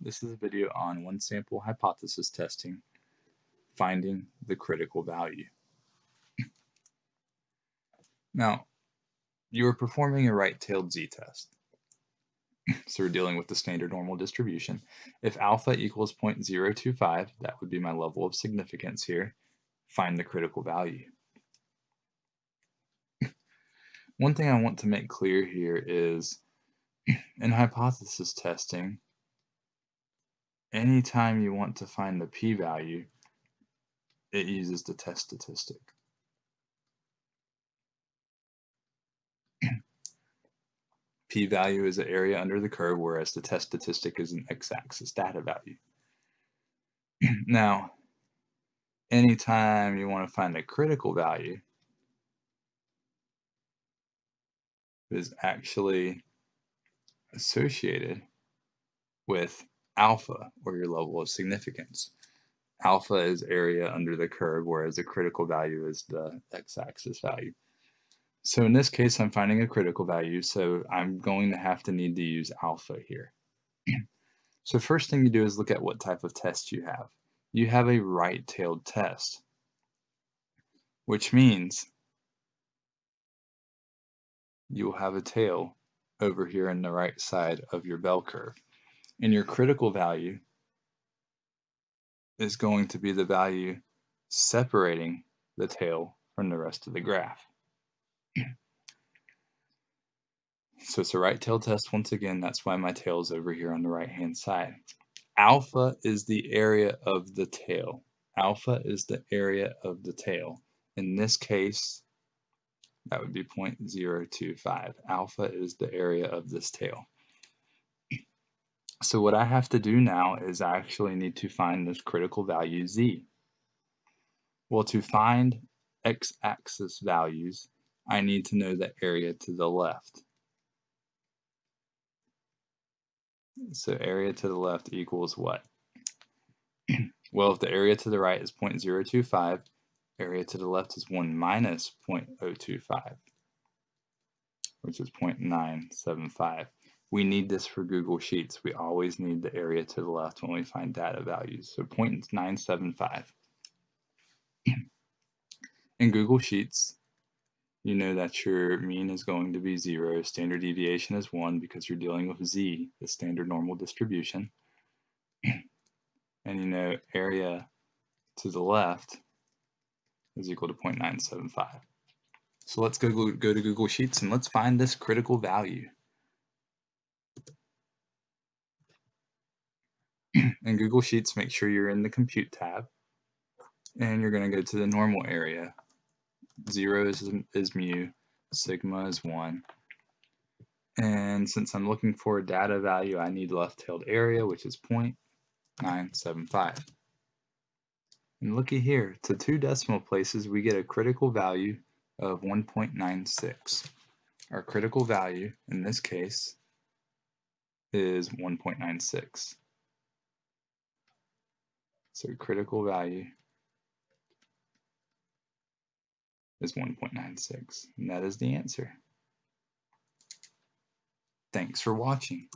This is a video on one sample hypothesis testing, finding the critical value. now, you are performing a right-tailed z-test. so we're dealing with the standard normal distribution. If alpha equals 0.025, that would be my level of significance here, find the critical value. One thing I want to make clear here is in hypothesis testing, anytime you want to find the p-value, it uses the test statistic. p-value is the area under the curve, whereas the test statistic is an x-axis data value. now, anytime you want to find a critical value, is actually associated with alpha, or your level of significance. Alpha is area under the curve, whereas the critical value is the x-axis value. So in this case, I'm finding a critical value, so I'm going to have to need to use alpha here. so first thing you do is look at what type of test you have. You have a right-tailed test, which means you'll have a tail over here on the right side of your bell curve. And your critical value is going to be the value separating the tail from the rest of the graph. so it's a right tail test once again, that's why my tail is over here on the right hand side. Alpha is the area of the tail. Alpha is the area of the tail. In this case, that would be 0.025. Alpha is the area of this tail. So what I have to do now is I actually need to find this critical value z. Well, to find x-axis values, I need to know the area to the left. So area to the left equals what? well, if the area to the right is 0.025, area to the left is 1 minus 0.025, which is 0.975. We need this for Google Sheets. We always need the area to the left when we find data values. So 0.975. In Google Sheets, you know that your mean is going to be 0, standard deviation is 1 because you're dealing with z, the standard normal distribution. and you know area to the left is equal to 0.975. So let's go, go to Google Sheets and let's find this critical value. In Google Sheets, make sure you're in the Compute tab, and you're going to go to the normal area. 0 is, is mu, sigma is 1. And since I'm looking for a data value, I need left-tailed area, which is 0.975. And looky here, to two decimal places, we get a critical value of 1.96. Our critical value, in this case, is 1.96. So critical value is 1.96, and that is the answer. Thanks for watching.